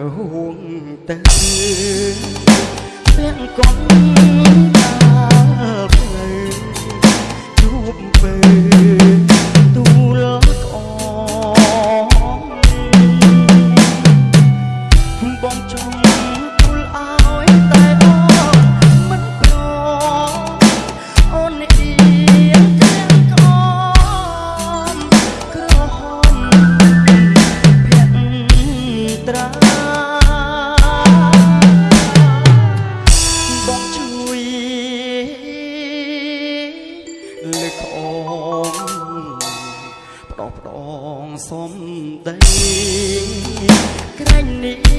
huông tình tiếng con ក្រាញ់នេះ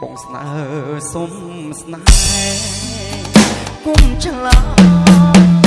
បងស្នើសុំស្នេហ៍គុំឆ្លង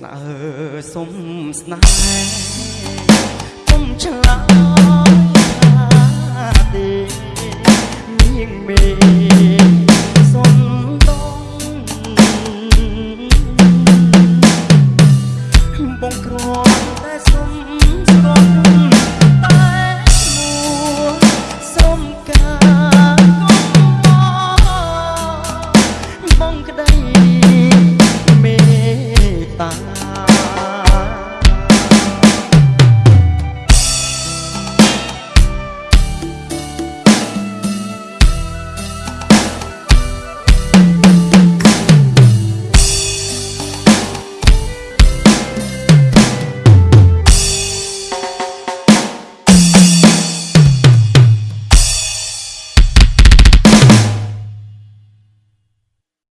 ស្នើសុំស្នេហ៍